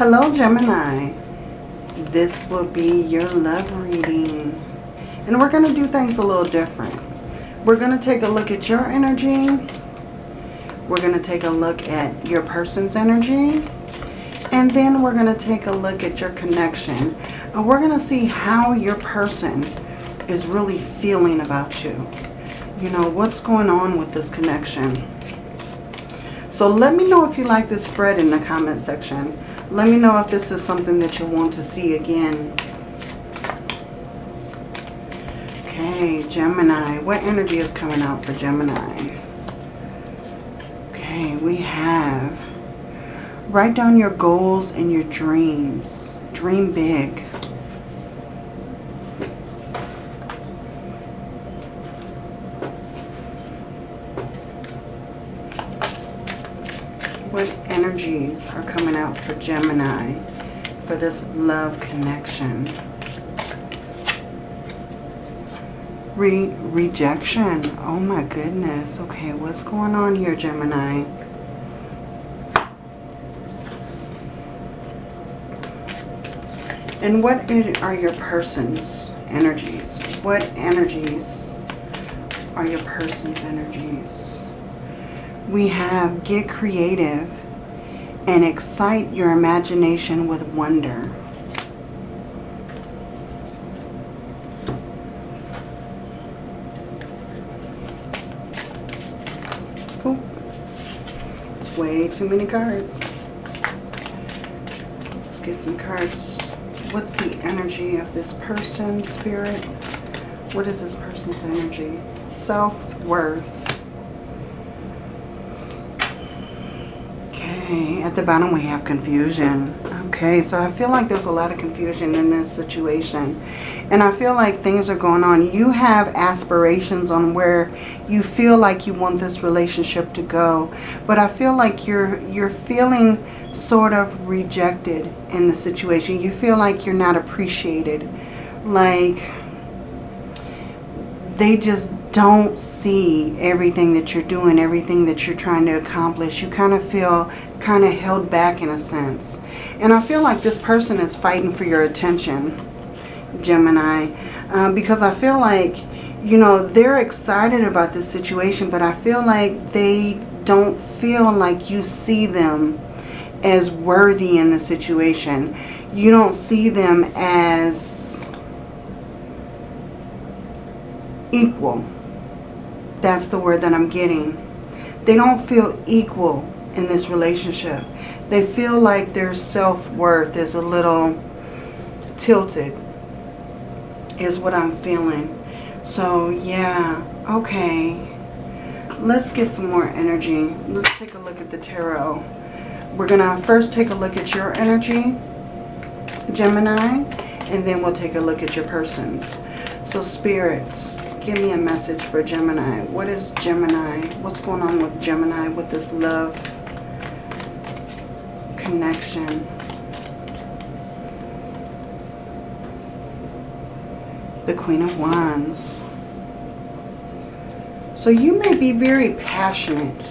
Hello, Gemini. This will be your love reading. And we're going to do things a little different. We're going to take a look at your energy. We're going to take a look at your person's energy. And then we're going to take a look at your connection. And we're going to see how your person is really feeling about you. You know, what's going on with this connection. So let me know if you like this spread in the comment section. Let me know if this is something that you want to see again. Okay, Gemini. What energy is coming out for Gemini? Okay, we have write down your goals and your dreams. Dream big. What energies are coming out for Gemini for this love connection? Re rejection. Oh my goodness. Okay, what's going on here, Gemini? And what are your person's energies? What energies are your person's energies? we have get creative and excite your imagination with wonder. It's way too many cards. Let's get some cards. What's the energy of this person, spirit? What is this person's energy? Self-worth. Okay, at the bottom we have confusion. Okay, so I feel like there's a lot of confusion in this situation. And I feel like things are going on. You have aspirations on where you feel like you want this relationship to go. But I feel like you're you're feeling sort of rejected in the situation. You feel like you're not appreciated. Like they just don't see everything that you're doing, everything that you're trying to accomplish. You kind of feel kind of held back in a sense. And I feel like this person is fighting for your attention, Gemini, uh, because I feel like, you know, they're excited about this situation, but I feel like they don't feel like you see them as worthy in the situation. You don't see them as equal. That's the word that I'm getting. They don't feel equal in this relationship. They feel like their self-worth is a little tilted is what I'm feeling. So yeah, okay. Let's get some more energy. Let's take a look at the tarot. We're going to first take a look at your energy, Gemini, and then we'll take a look at your person's. So spirits, give me a message for Gemini. What is Gemini? What's going on with Gemini with this love connection. The Queen of Wands. So you may be very passionate.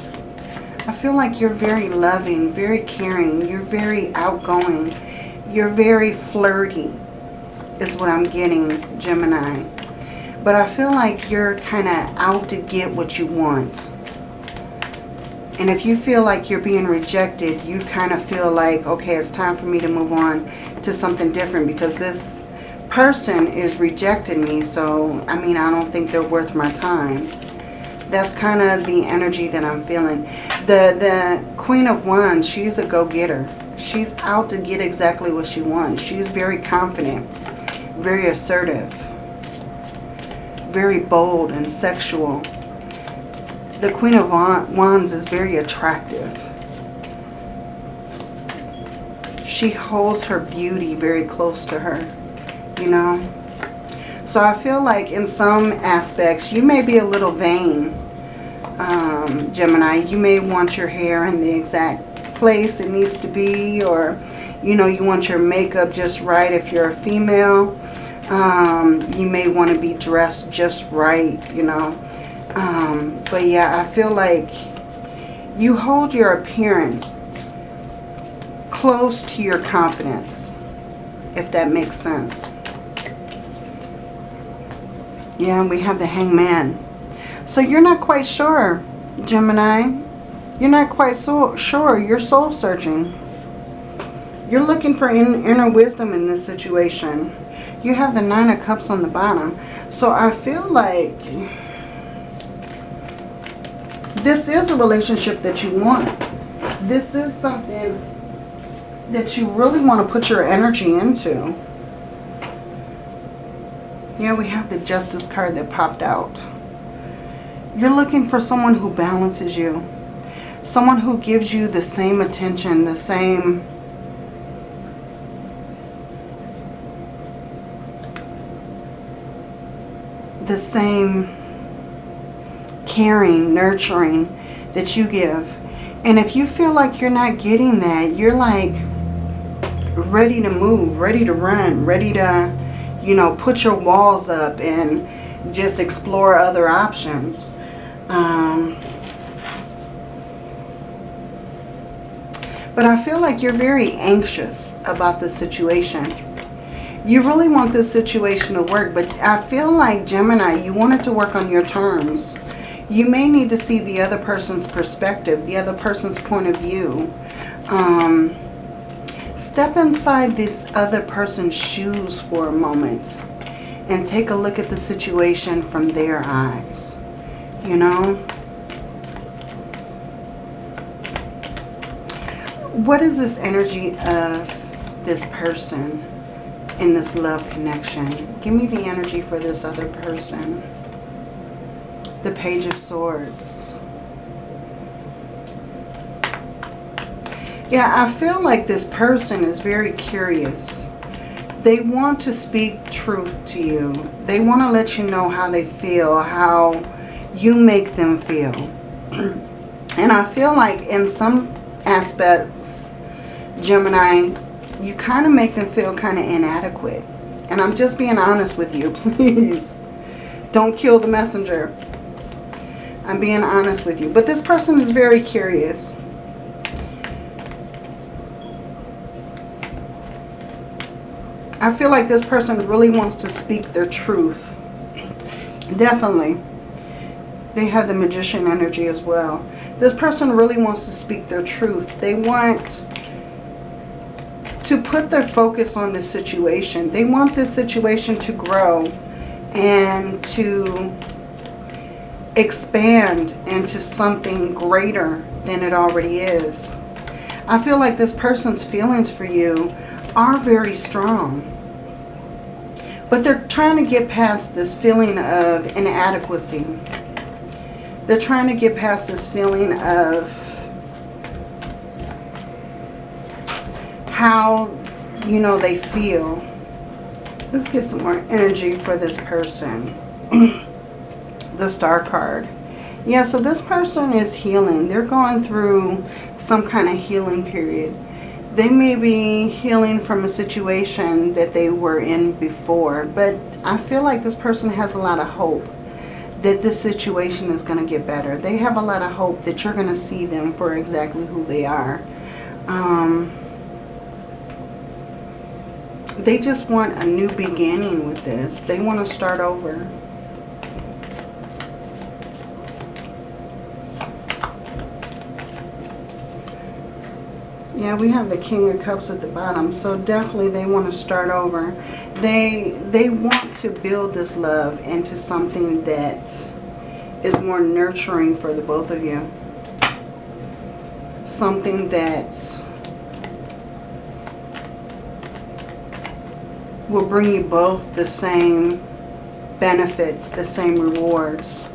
I feel like you're very loving, very caring. You're very outgoing. You're very flirty is what I'm getting, Gemini. But I feel like you're kind of out to get what you want. And if you feel like you're being rejected, you kind of feel like, okay, it's time for me to move on to something different because this person is rejecting me. So, I mean, I don't think they're worth my time. That's kind of the energy that I'm feeling. The, the Queen of Wands, she's a go-getter. She's out to get exactly what she wants. She's very confident, very assertive, very bold and sexual the Queen of Wands is very attractive. She holds her beauty very close to her, you know. So I feel like in some aspects, you may be a little vain, um, Gemini. You may want your hair in the exact place it needs to be or, you know, you want your makeup just right if you're a female. Um, you may want to be dressed just right, you know. Um, but yeah, I feel like you hold your appearance close to your confidence, if that makes sense. Yeah, and we have the hangman. So you're not quite sure, Gemini. You're not quite so sure. You're soul searching. You're looking for in, inner wisdom in this situation. You have the Nine of Cups on the bottom. So I feel like this is a relationship that you want. This is something that you really want to put your energy into. Yeah, we have the Justice card that popped out. You're looking for someone who balances you. Someone who gives you the same attention, the same... The same caring, nurturing that you give. And if you feel like you're not getting that, you're like ready to move, ready to run, ready to, you know, put your walls up and just explore other options. Um, but I feel like you're very anxious about the situation. You really want this situation to work, but I feel like, Gemini, you want it to work on your terms. You may need to see the other person's perspective, the other person's point of view. Um, step inside this other person's shoes for a moment and take a look at the situation from their eyes. You know? What is this energy of this person in this love connection? Give me the energy for this other person the Page of Swords. Yeah, I feel like this person is very curious. They want to speak truth to you. They want to let you know how they feel, how you make them feel. and I feel like in some aspects, Gemini, you kind of make them feel kind of inadequate. And I'm just being honest with you, please. Don't kill the messenger. I'm being honest with you. But this person is very curious. I feel like this person really wants to speak their truth. Definitely. They have the magician energy as well. This person really wants to speak their truth. They want to put their focus on the situation. They want this situation to grow and to expand into something greater than it already is. I feel like this person's feelings for you are very strong. But they're trying to get past this feeling of inadequacy. They're trying to get past this feeling of how, you know, they feel. Let's get some more energy for this person. the star card. Yeah, so this person is healing. They're going through some kind of healing period. They may be healing from a situation that they were in before, but I feel like this person has a lot of hope that this situation is going to get better. They have a lot of hope that you're going to see them for exactly who they are. Um, they just want a new beginning with this. They want to start over. Yeah, we have the King of Cups at the bottom. So definitely they want to start over. They, they want to build this love into something that is more nurturing for the both of you. Something that will bring you both the same benefits, the same rewards.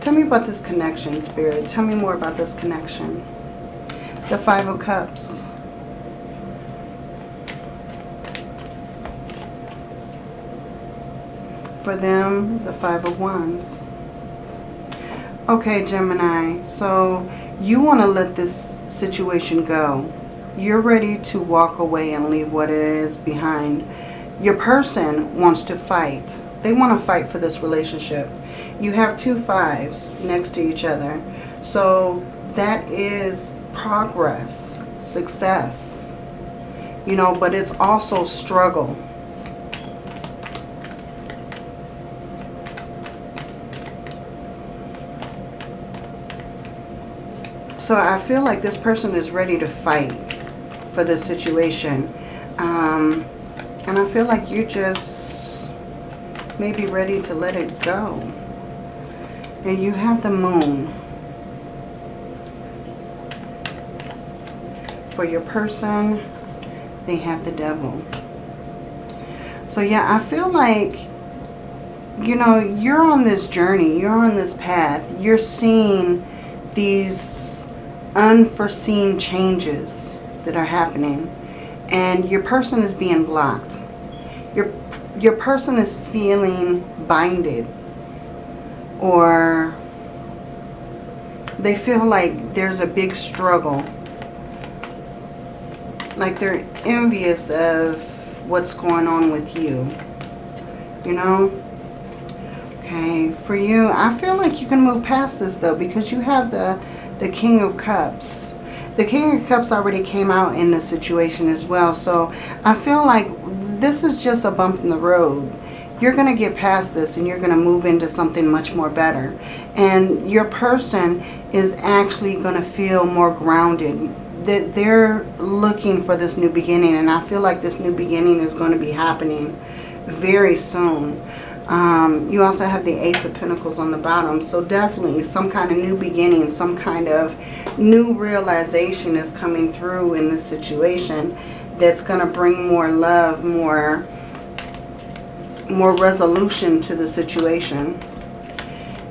Tell me about this connection, Spirit. Tell me more about this connection. The Five of Cups. for them, the Five of Wands. Okay, Gemini, so you want to let this situation go. You're ready to walk away and leave what it is behind. Your person wants to fight. They want to fight for this relationship. You have two fives next to each other. So that is progress, success. You know, but it's also struggle. So I feel like this person is ready to fight for this situation. Um, and I feel like you just may be ready to let it go. And you have the moon. For your person, they have the devil. So yeah, I feel like, you know, you're on this journey. You're on this path. You're seeing these unforeseen changes that are happening. And your person is being blocked. Your, your person is feeling binded. Or they feel like there's a big struggle. Like they're envious of what's going on with you. You know? Okay, for you, I feel like you can move past this though because you have the, the King of Cups. The King of Cups already came out in this situation as well. So I feel like this is just a bump in the road. You're going to get past this and you're going to move into something much more better. And your person is actually going to feel more grounded. That they're looking for this new beginning. And I feel like this new beginning is going to be happening very soon. Um, you also have the Ace of Pentacles on the bottom. So definitely some kind of new beginning, some kind of new realization is coming through in this situation that's going to bring more love, more, more resolution to the situation.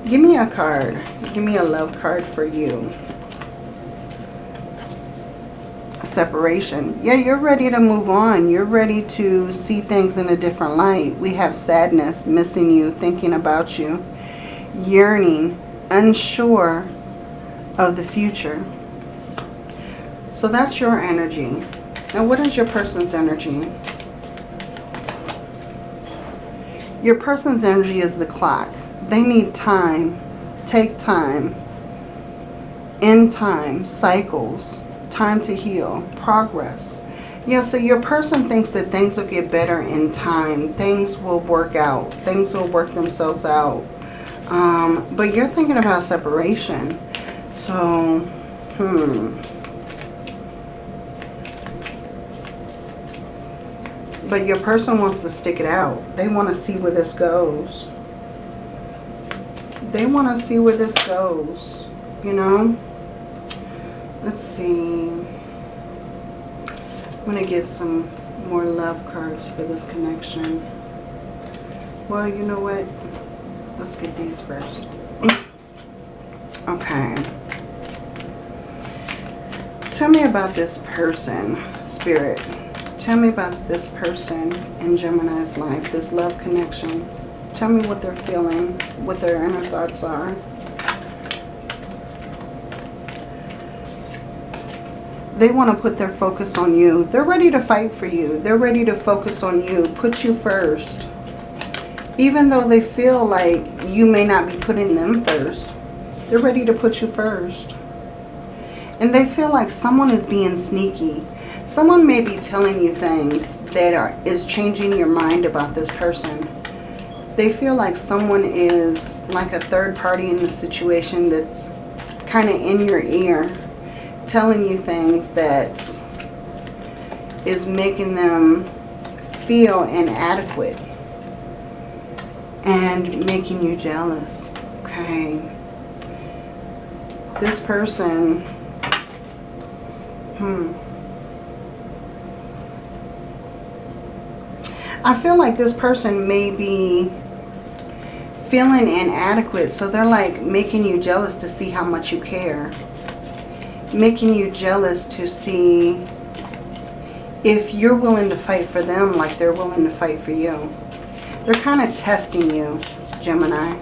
Give me a card. Give me a love card for you. Separation. Yeah, you're ready to move on. You're ready to see things in a different light. We have sadness, missing you, thinking about you, yearning, unsure of the future. So that's your energy. Now what is your person's energy? Your person's energy is the clock. They need time. Take time. In time. Cycles. Time to heal. Progress. Yeah, so your person thinks that things will get better in time. Things will work out. Things will work themselves out. Um, but you're thinking about separation. So, hmm. But your person wants to stick it out. They want to see where this goes. They want to see where this goes. You know? Let's see. I'm going to get some more love cards for this connection. Well, you know what? Let's get these first. okay. Tell me about this person, Spirit. Tell me about this person in Gemini's life, this love connection. Tell me what they're feeling, what their inner thoughts are. They want to put their focus on you. They're ready to fight for you. They're ready to focus on you. Put you first. Even though they feel like you may not be putting them first. They're ready to put you first. And they feel like someone is being sneaky. Someone may be telling you things that are is changing your mind about this person. They feel like someone is like a third party in the situation that's kind of in your ear telling you things that is making them feel inadequate and making you jealous. Okay. This person, hmm. I feel like this person may be feeling inadequate. So they're like making you jealous to see how much you care. Making you jealous to see if you're willing to fight for them like they're willing to fight for you. They're kind of testing you, Gemini.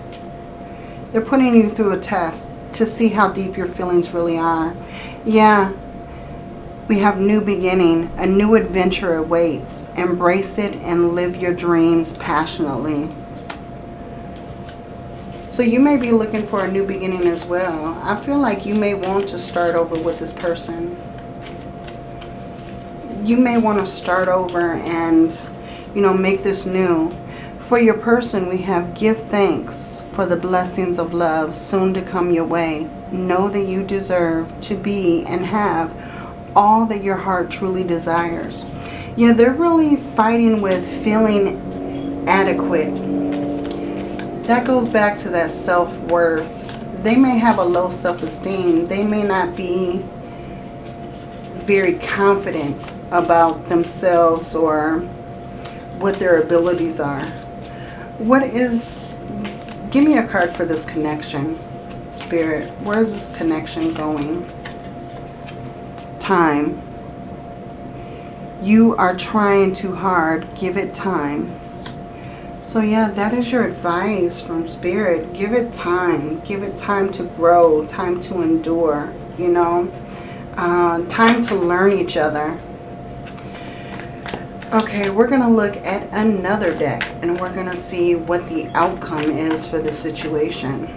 They're putting you through a test to see how deep your feelings really are. Yeah, we have new beginning. A new adventure awaits. Embrace it and live your dreams passionately. So you may be looking for a new beginning as well. I feel like you may want to start over with this person. you may want to start over and, you know, make this new. For your person, we have give thanks for the blessings of love soon to come your way. Know that you deserve to be and have all that your heart truly desires. Yeah, they're really fighting with feeling adequate. That goes back to that self-worth. They may have a low self-esteem. They may not be very confident about themselves or what their abilities are. What is, give me a card for this connection, Spirit. Where is this connection going? Time. You are trying too hard. Give it time. So yeah, that is your advice from Spirit. Give it time. Give it time to grow, time to endure, you know. Uh, time to learn each other. Okay, we're going to look at another deck and we're going to see what the outcome is for the situation.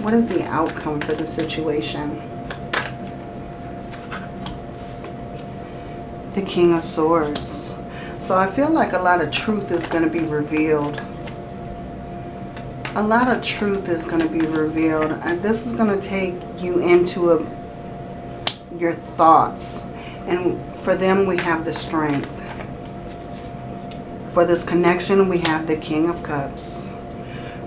What is the outcome for the situation? The King of Swords. So I feel like a lot of truth is going to be revealed. A lot of truth is going to be revealed. And this is going to take you into a, your thoughts. And for them, we have the strength. For this connection, we have the King of Cups.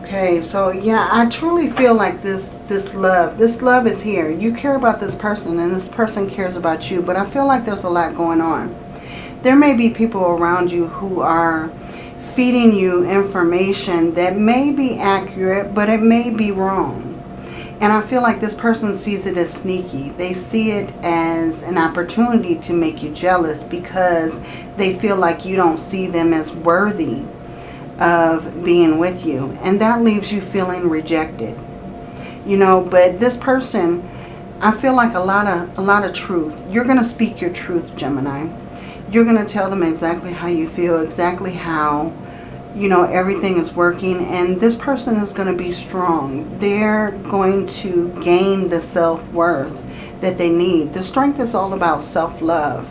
Okay, so yeah, I truly feel like this this love, this love is here. You care about this person and this person cares about you, but I feel like there's a lot going on. There may be people around you who are feeding you information that may be accurate, but it may be wrong. And I feel like this person sees it as sneaky. They see it as an opportunity to make you jealous because they feel like you don't see them as worthy of being with you. And that leaves you feeling rejected. You know, but this person, I feel like a lot of a lot of truth. You're going to speak your truth, Gemini. You're going to tell them exactly how you feel, exactly how you know, everything is working and this person is going to be strong. They're going to gain the self-worth that they need. The strength is all about self-love.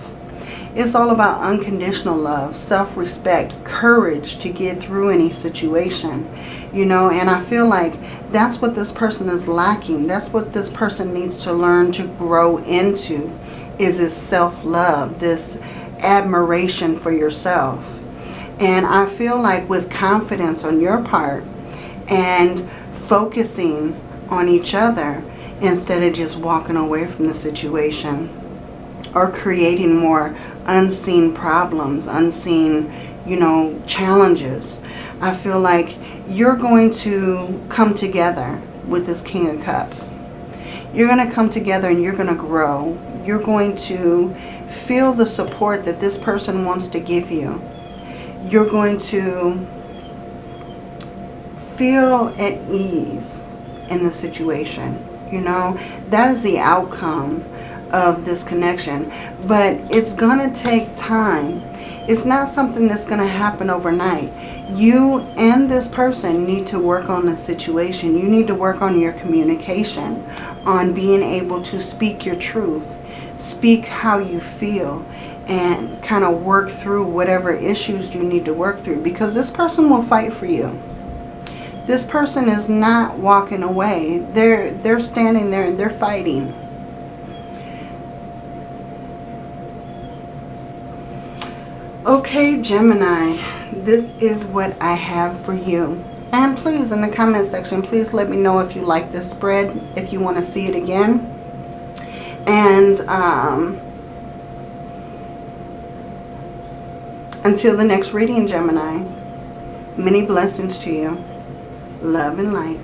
It's all about unconditional love, self-respect, courage to get through any situation, you know, and I feel like that's what this person is lacking. That's what this person needs to learn to grow into is this self-love, this admiration for yourself. And I feel like with confidence on your part and focusing on each other instead of just walking away from the situation or creating more unseen problems, unseen, you know, challenges. I feel like you're going to come together with this King of Cups. You're going to come together and you're going to grow. You're going to feel the support that this person wants to give you you're going to feel at ease in the situation. You know, that is the outcome of this connection. But it's going to take time. It's not something that's going to happen overnight. You and this person need to work on the situation. You need to work on your communication, on being able to speak your truth, speak how you feel, and kind of work through whatever issues you need to work through because this person will fight for you. This person is not walking away. They're they're standing there and they're fighting. Okay, Gemini, this is what I have for you. And please, in the comment section, please let me know if you like this spread, if you want to see it again. And um, Until the next reading, Gemini, many blessings to you. Love and light.